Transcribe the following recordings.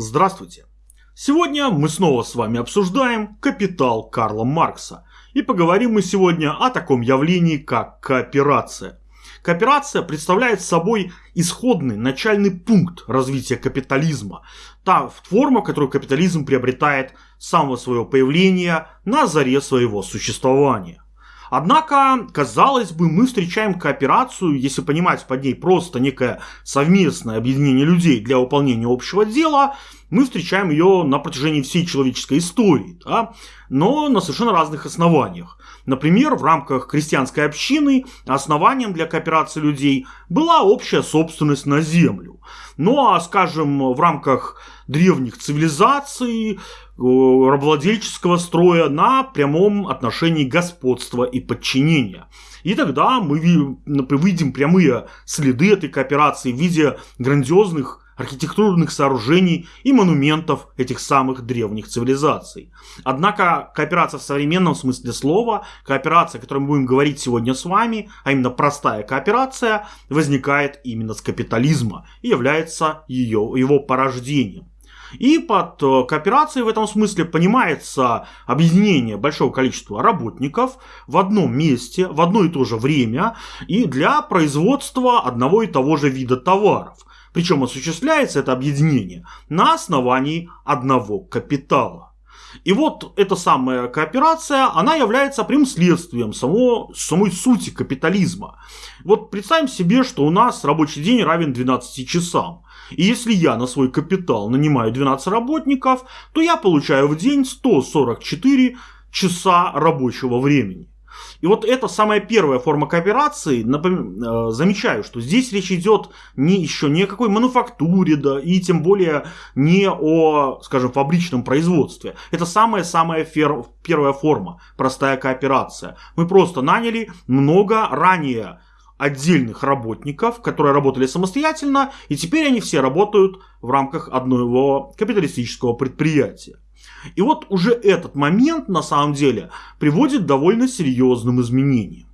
Здравствуйте! Сегодня мы снова с вами обсуждаем «Капитал» Карла Маркса. И поговорим мы сегодня о таком явлении, как кооперация. Кооперация представляет собой исходный начальный пункт развития капитализма. Та форма, которую капитализм приобретает с самого своего появления на заре своего существования. Однако, казалось бы, мы встречаем кооперацию, если понимать под ней просто некое совместное объединение людей для выполнения общего дела, мы встречаем ее на протяжении всей человеческой истории, да? но на совершенно разных основаниях. Например, в рамках крестьянской общины основанием для кооперации людей была общая собственность на землю. Ну а, скажем, в рамках древних цивилизаций, рабовладельческого строя на прямом отношении господства и подчинения. И тогда мы видим прямые следы этой кооперации в виде грандиозных архитектурных сооружений и монументов этих самых древних цивилизаций. Однако кооперация в современном смысле слова, кооперация, о которой мы будем говорить сегодня с вами, а именно простая кооперация, возникает именно с капитализма и является ее, его порождением. И под э, кооперацией в этом смысле понимается объединение большого количества работников в одном месте, в одно и то же время и для производства одного и того же вида товаров. Причем осуществляется это объединение на основании одного капитала. И вот эта самая кооперация, она является прямым следствием само, самой сути капитализма. Вот представим себе, что у нас рабочий день равен 12 часам. И если я на свой капитал нанимаю 12 работников, то я получаю в день 144 часа рабочего времени. И вот это самая первая форма кооперации. Напом... Э, замечаю, что здесь речь идет не еще ни о какой мануфактуре, да, и тем более не о, скажем, фабричном производстве. Это самая-самая фер... первая форма, простая кооперация. Мы просто наняли много ранее отдельных работников, которые работали самостоятельно, и теперь они все работают в рамках одного капиталистического предприятия. И вот уже этот момент на самом деле приводит к довольно серьезным изменениям.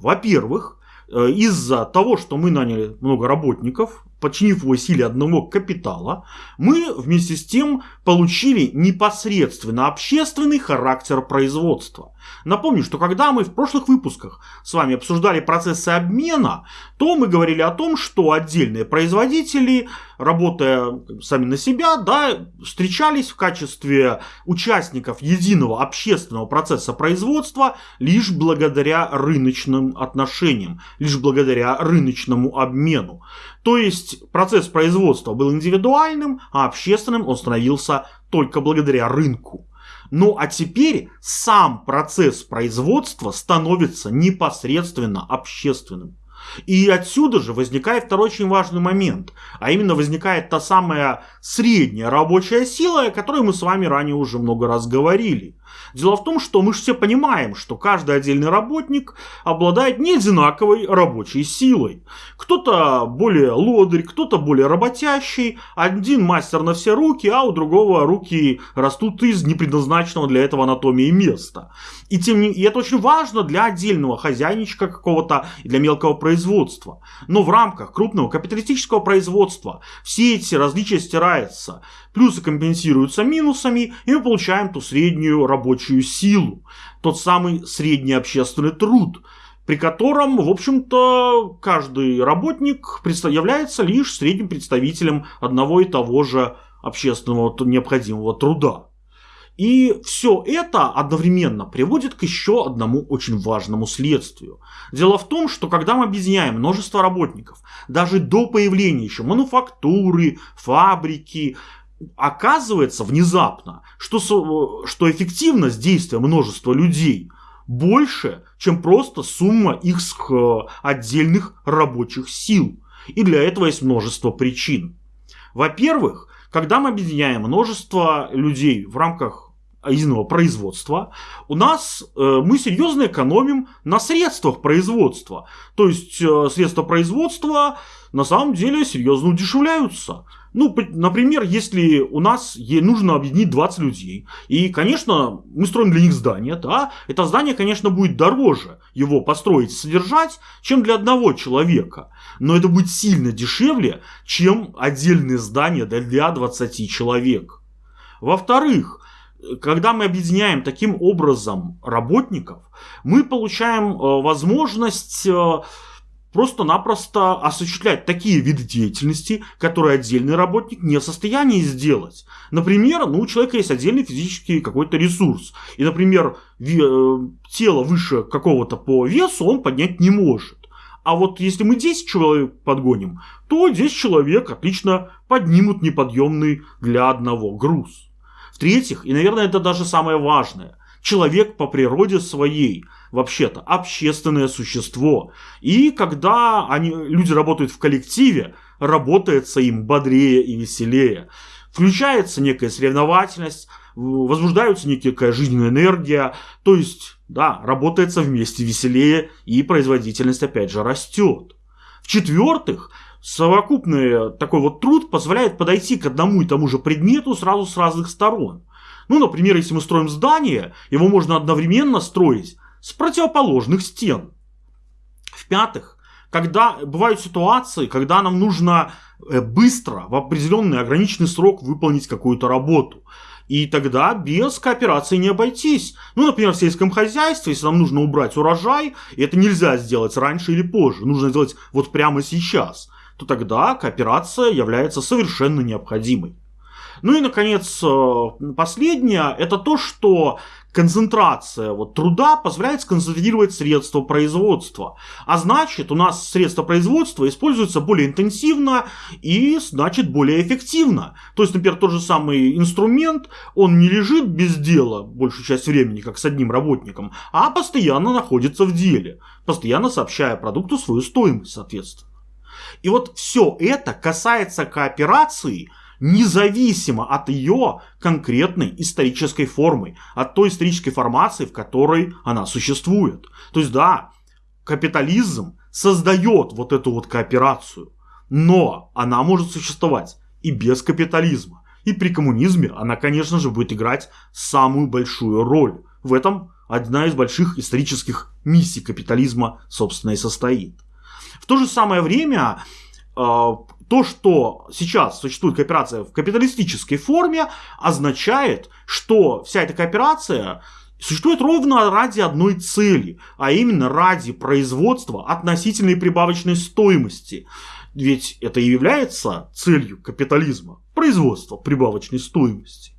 Во-первых, э, из-за того, что мы наняли много работников, подчинив его силе одного капитала, мы вместе с тем получили непосредственно общественный характер производства. Напомню, что когда мы в прошлых выпусках с вами обсуждали процессы обмена, то мы говорили о том, что отдельные производители, работая сами на себя, да, встречались в качестве участников единого общественного процесса производства лишь благодаря рыночным отношениям, лишь благодаря рыночному обмену. То есть процесс производства был индивидуальным, а общественным он становился только благодаря рынку. Ну а теперь сам процесс производства становится непосредственно общественным. И отсюда же возникает второй очень важный момент, а именно возникает та самая средняя рабочая сила, о которой мы с вами ранее уже много раз говорили. Дело в том, что мы же все понимаем, что каждый отдельный работник обладает не одинаковой рабочей силой. Кто-то более лодырь, кто-то более работящий, один мастер на все руки, а у другого руки растут из непредназначенного для этого анатомии места. И, тем не... и это очень важно для отдельного хозяйничка какого-то, для мелкого производства. Но в рамках крупного капиталистического производства все эти различия стираются. Плюсы компенсируются минусами, и мы получаем ту среднюю рабочую силу. Тот самый средний общественный труд, при котором, в общем-то, каждый работник является лишь средним представителем одного и того же общественного необходимого труда. И все это одновременно приводит к еще одному очень важному следствию. Дело в том, что когда мы объединяем множество работников, даже до появления еще мануфактуры, фабрики, оказывается внезапно, что, что эффективность действия множества людей больше, чем просто сумма их отдельных рабочих сил. И для этого есть множество причин. Во-первых, когда мы объединяем множество людей в рамках единого производства, у нас э, мы серьезно экономим на средствах производства. То есть э, средства производства на самом деле серьезно удешевляются. Ну, например, если у нас нужно объединить 20 людей, и, конечно, мы строим для них здание, да, это здание, конечно, будет дороже его построить содержать, чем для одного человека. Но это будет сильно дешевле, чем отдельное здание для 20 человек. Во-вторых, когда мы объединяем таким образом работников, мы получаем э, возможность э, просто-напросто осуществлять такие виды деятельности, которые отдельный работник не в состоянии сделать. Например, ну, у человека есть отдельный физический какой-то ресурс. И, например, э, тело выше какого-то по весу он поднять не может. А вот если мы 10 человек подгоним, то 10 человек отлично поднимут неподъемный для одного груз. В-третьих, и, наверное, это даже самое важное, человек по природе своей – вообще-то общественное существо. И когда они, люди работают в коллективе, работается им бодрее и веселее. Включается некая соревновательность, возбуждается некая жизненная энергия, то есть, да, работается вместе веселее и производительность опять же растет. В-четвертых, совокупный такой вот труд позволяет подойти к одному и тому же предмету сразу с разных сторон. Ну, например, если мы строим здание, его можно одновременно строить с противоположных стен. В-пятых, когда бывают ситуации, когда нам нужно э, быстро, в определенный ограниченный срок выполнить какую-то работу. И тогда без кооперации не обойтись. Ну, например, в сельском хозяйстве, если нам нужно убрать урожай, это нельзя сделать раньше или позже, нужно сделать вот прямо сейчас, то тогда кооперация является совершенно необходимой. Ну и, наконец, э, последнее, это то, что концентрация вот, труда позволяет сконцентрировать средства производства. А значит, у нас средства производства используются более интенсивно и, значит, более эффективно. То есть, например, тот же самый инструмент, он не лежит без дела большую часть времени, как с одним работником, а постоянно находится в деле, постоянно сообщая продукту свою стоимость, соответственно. И вот все это касается кооперации – независимо от ее конкретной исторической формы, от той исторической формации, в которой она существует. То есть, да, капитализм создает вот эту вот кооперацию, но она может существовать и без капитализма. И при коммунизме она, конечно же, будет играть самую большую роль. В этом одна из больших исторических миссий капитализма, собственно, и состоит. В то же самое время а, то, что сейчас существует кооперация в капиталистической форме, означает, что вся эта кооперация существует ровно ради одной цели, а именно ради производства относительной прибавочной стоимости. Ведь это и является целью капитализма – производство прибавочной стоимости.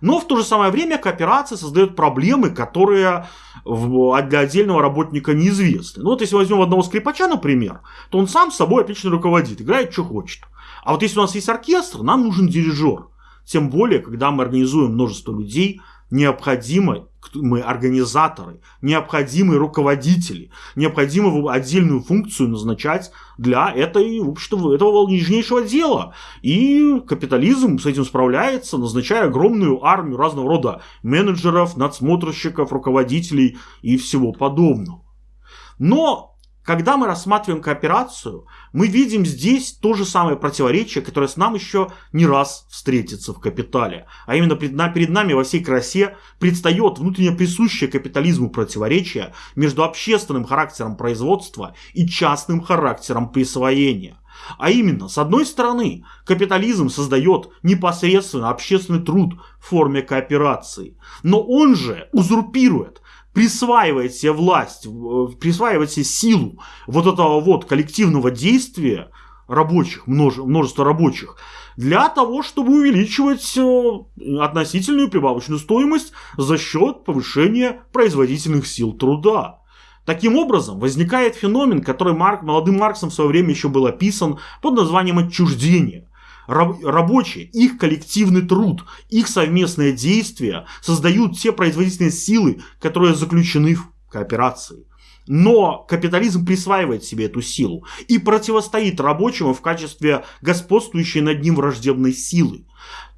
Но в то же самое время кооперация создает проблемы, которые для отдельного работника неизвестны. Ну вот если возьмем одного скрипача, например, то он сам собой отлично руководит, играет, что хочет. А вот если у нас есть оркестр, нам нужен дирижер. Тем более, когда мы организуем множество людей, необходимо мы организаторы, необходимые руководители, необходимо отдельную функцию назначать для этой, в общем этого нижнейшего дела. И капитализм с этим справляется, назначая огромную армию разного рода менеджеров, надсмотрщиков, руководителей и всего подобного. Но когда мы рассматриваем кооперацию, мы видим здесь то же самое противоречие, которое с нам еще не раз встретится в капитале. А именно перед нами во всей красе предстает внутренне присущее капитализму противоречие между общественным характером производства и частным характером присвоения. А именно, с одной стороны, капитализм создает непосредственно общественный труд в форме кооперации, но он же узурпирует присваивает себе власть, присваивает себе силу вот этого вот коллективного действия рабочих, множество рабочих, для того, чтобы увеличивать э, относительную прибавочную стоимость за счет повышения производительных сил труда. Таким образом, возникает феномен, который Марк, молодым Марксом в свое время еще был описан под названием отчуждение рабочие, их коллективный труд, их совместное действие создают те производительные силы, которые заключены в кооперации. Но капитализм присваивает себе эту силу и противостоит рабочему в качестве господствующей над ним враждебной силы.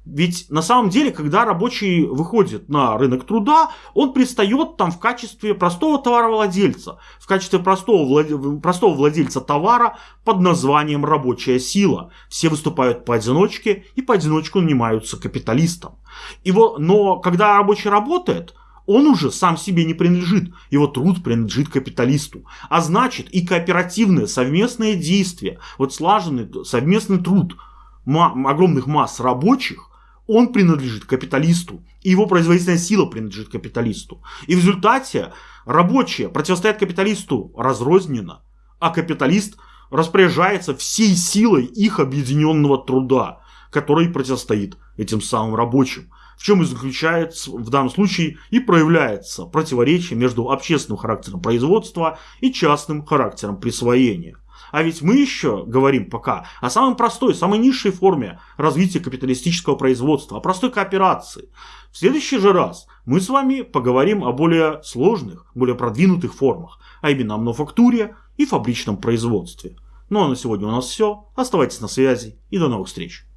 Ведь на самом деле, когда рабочий выходит на рынок труда, он пристает там в качестве простого товаровладельца, в качестве простого, влад... простого владельца товара под названием рабочая сила. Все выступают поодиночке и поодиночку нанимаются капиталистом. Его... Но когда рабочий работает, он уже сам себе не принадлежит, его труд принадлежит капиталисту. А значит и кооперативное совместное действие, вот слаженный совместный труд огромных масс рабочих, он принадлежит капиталисту, и его производительная сила принадлежит капиталисту. И в результате рабочие противостоят капиталисту разрозненно, а капиталист распоряжается всей силой их объединенного труда, который противостоит этим самым рабочим. В чем и заключается в данном случае и проявляется противоречие между общественным характером производства и частным характером присвоения. А ведь мы еще говорим пока о самой простой, самой низшей форме развития капиталистического производства, о простой кооперации. В следующий же раз мы с вами поговорим о более сложных, более продвинутых формах, а именно о мануфактуре и фабричном производстве. Ну а на сегодня у нас все. Оставайтесь на связи и до новых встреч.